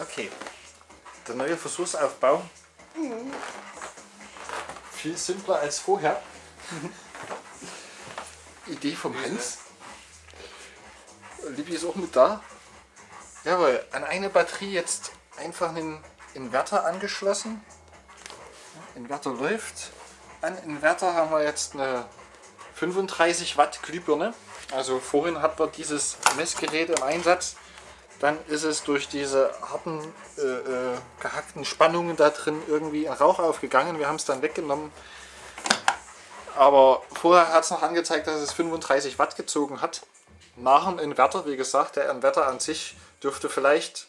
Okay. Der neue Versuchsaufbau. Viel simpler als vorher. Idee vom Hans. Libby ist auch mit da. Jawohl, an eine Batterie jetzt einfach einen Inverter angeschlossen. Inverter läuft. An Inverter haben wir jetzt eine 35 Watt Glühbirne. Also vorhin hatten wir dieses Messgerät im Einsatz. Dann ist es durch diese harten, äh, äh, gehackten Spannungen da drin irgendwie in Rauch aufgegangen. Wir haben es dann weggenommen. Aber vorher hat es noch angezeigt, dass es 35 Watt gezogen hat. Nach dem Inverter, wie gesagt, der Inverter an sich dürfte vielleicht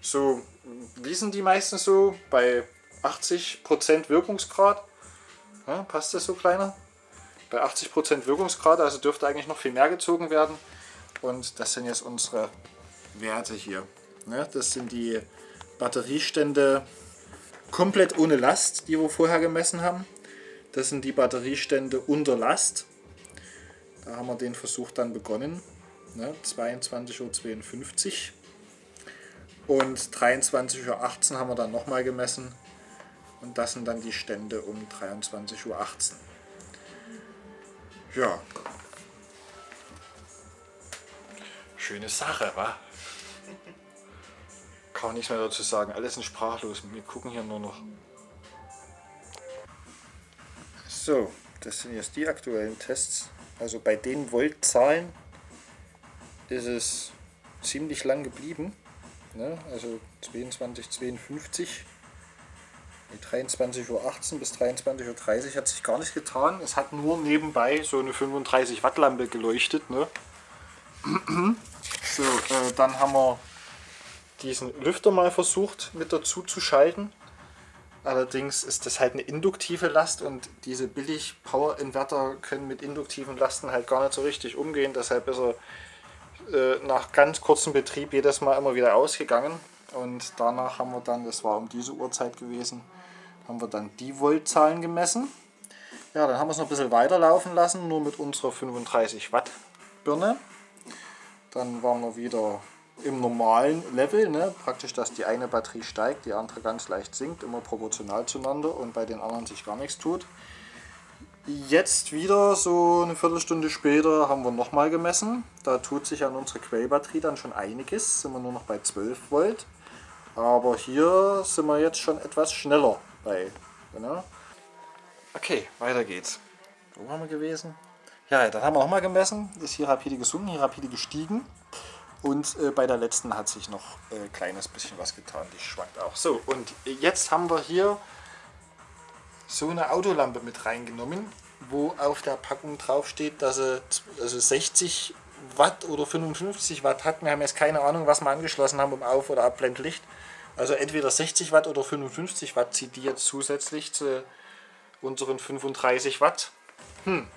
so, wie sind die meistens so, bei 80% Wirkungsgrad. Ja, passt das so kleiner? Bei 80% Wirkungsgrad, also dürfte eigentlich noch viel mehr gezogen werden. Und das sind jetzt unsere Werte hier. Ne? Das sind die Batteriestände komplett ohne Last, die wir vorher gemessen haben. Das sind die Batteriestände unter Last. Da haben wir den Versuch dann begonnen. Ne? 22.52 Uhr. Und 23.18 Uhr haben wir dann nochmal gemessen. Und das sind dann die Stände um 23.18 Uhr. Ja. Schöne Sache, wa? Kann man nichts mehr dazu sagen. Alles sind sprachlos. Wir gucken hier nur noch. So, das sind jetzt die aktuellen Tests. Also bei den Voltzahlen ist es ziemlich lang geblieben. Ne? Also 22,52. 23.18 Uhr bis 23.30 Uhr hat sich gar nichts getan. Es hat nur nebenbei so eine 35 Watt Lampe geleuchtet. Ne? So, äh, dann haben wir diesen Lüfter mal versucht mit dazu zu schalten. Allerdings ist das halt eine induktive Last und diese billig Power Inverter können mit induktiven Lasten halt gar nicht so richtig umgehen. Deshalb ist er äh, nach ganz kurzem Betrieb jedes Mal immer wieder ausgegangen. Und danach haben wir dann, das war um diese Uhrzeit gewesen, haben wir dann die Voltzahlen gemessen. Ja, dann haben wir es noch ein bisschen weiterlaufen lassen, nur mit unserer 35 Watt Birne. Dann waren wir wieder im normalen Level, ne? praktisch, dass die eine Batterie steigt, die andere ganz leicht sinkt, immer proportional zueinander und bei den anderen sich gar nichts tut. Jetzt wieder so eine Viertelstunde später haben wir nochmal gemessen. Da tut sich an unserer Quellbatterie dann schon einiges, sind wir nur noch bei 12 Volt. Aber hier sind wir jetzt schon etwas schneller bei. Genau. Okay, weiter geht's. Wo waren wir gewesen? Ja, dann haben wir nochmal gemessen. Ist hier rapide gesunken, hier rapide gestiegen. Und äh, bei der letzten hat sich noch ein äh, kleines bisschen was getan. Die schwankt auch. So, und jetzt haben wir hier so eine Autolampe mit reingenommen, wo auf der Packung drauf steht, dass sie also 60 Watt oder 55 Watt hat. Wir haben jetzt keine Ahnung, was wir angeschlossen haben um Auf- oder Abblendlicht. Also entweder 60 Watt oder 55 Watt zieht die jetzt zusätzlich zu unseren 35 Watt. Hm.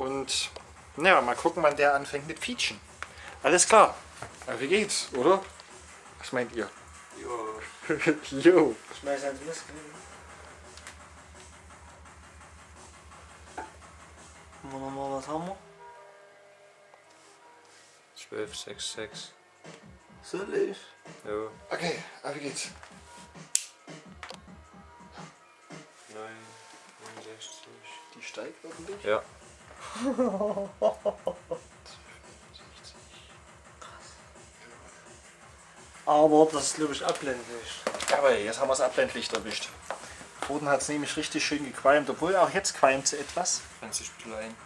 Und ja, mal gucken, wann der anfängt mit Fietschen. Alles klar. Ja, wie geht's, oder? Was meint ihr? Jo. jo. Schmeiß. Haben wir nochmal was haben wir? 12, 6, 6. Soll ich? Ja. Okay, aber wie geht's? 9, 69. Die steigt ordentlich. Ja. Aber das ist glaube ich abblendlich. Aber jetzt haben wir das Abblendlicht erwischt. Vorhin hat es nämlich richtig schön gequalmt, obwohl auch jetzt qualmt sie etwas. Ganz sich klein.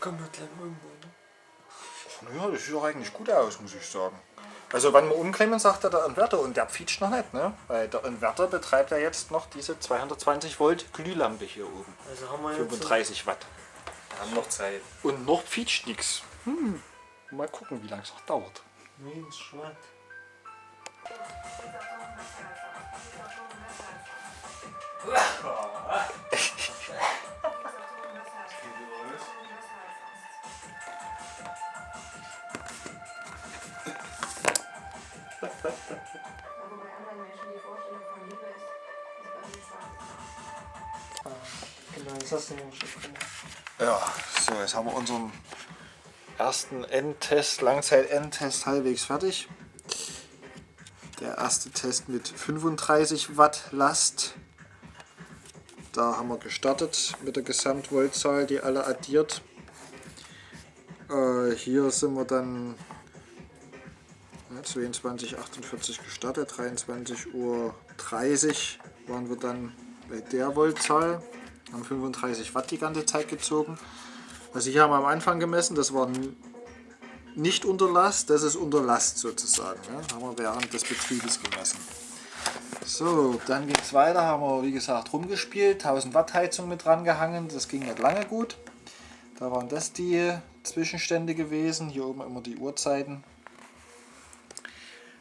Komm wir gleich mal irgendwo, ne? Naja, das sieht doch eigentlich gut aus, muss ich sagen. Also wenn wir umklemmen, sagt er der Inverter und der pfietscht noch nicht, ne? Weil der Inverter betreibt ja jetzt noch diese 220 Volt Glühlampe hier oben. Also haben wir jetzt 35 Watt. Wir haben noch Zeit. Und noch pfietscht nichts. Hm. Mal gucken, wie lange es noch dauert. Nee, ist schwarz. Aber bei anderen Menschen die Vorstellung von Liebe ist, ist bei mir schwarz. Genau, jetzt hast du ein Stück drin. Ja, so, jetzt haben wir unseren ersten Endtest, Langzeit-Endtest halbwegs fertig. Der erste Test mit 35 Watt Last. Da haben wir gestartet mit der Gesamtvoltzahl, die alle addiert. Äh, hier sind wir dann ja, 22.48 gestartet, 23.30 Uhr waren wir dann bei der Voltzahl, haben 35 Watt die ganze Zeit gezogen. Also hier haben wir am Anfang gemessen, das war nicht unter Last, das ist unter Last sozusagen. Ja, haben wir während des Betriebes gemessen. So, dann ging es weiter, haben wir wie gesagt rumgespielt, 1000 Watt Heizung mit dran gehangen, das ging nicht lange gut. Da waren das die Zwischenstände gewesen, hier oben immer die Uhrzeiten.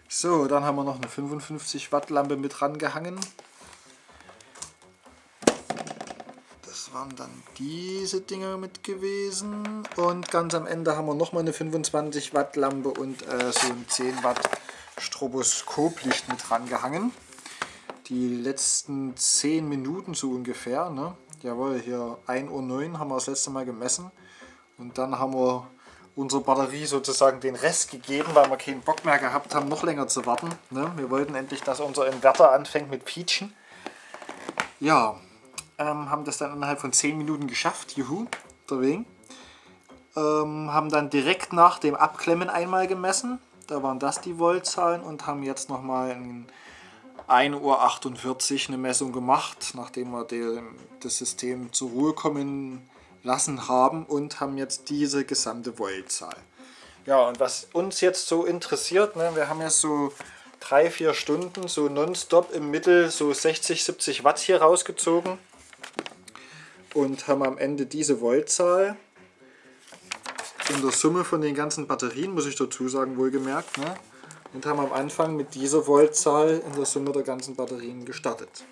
So, dann haben wir noch eine 55 Watt Lampe mit rangehangen. Das waren dann diese Dinger mit gewesen. Und ganz am Ende haben wir nochmal eine 25 Watt Lampe und äh, so ein 10 Watt Stroboskoplicht mit rangehangen. Die letzten 10 Minuten so ungefähr. Ne? Jawohl, hier 1.09 Uhr haben wir das letzte Mal gemessen. Und dann haben wir unsere Batterie sozusagen den Rest gegeben, weil wir keinen Bock mehr gehabt haben, noch länger zu warten. Ne? Wir wollten endlich, dass unser Inverter anfängt mit Pietschen. Ja, ähm, haben das dann innerhalb von 10 Minuten geschafft, juhu, der Wegen. Ähm, haben dann direkt nach dem Abklemmen einmal gemessen, da waren das die Voltzahlen und haben jetzt nochmal in 1.48 Uhr eine Messung gemacht, nachdem wir die, das System zur Ruhe kommen lassen haben und haben jetzt diese gesamte Voltzahl. Ja, und was uns jetzt so interessiert, ne, wir haben jetzt so drei, vier Stunden so nonstop im Mittel so 60, 70 Watt hier rausgezogen und haben am Ende diese Voltzahl in der Summe von den ganzen Batterien, muss ich dazu sagen, wohlgemerkt, ne? und haben am Anfang mit dieser Voltzahl in der Summe der ganzen Batterien gestartet.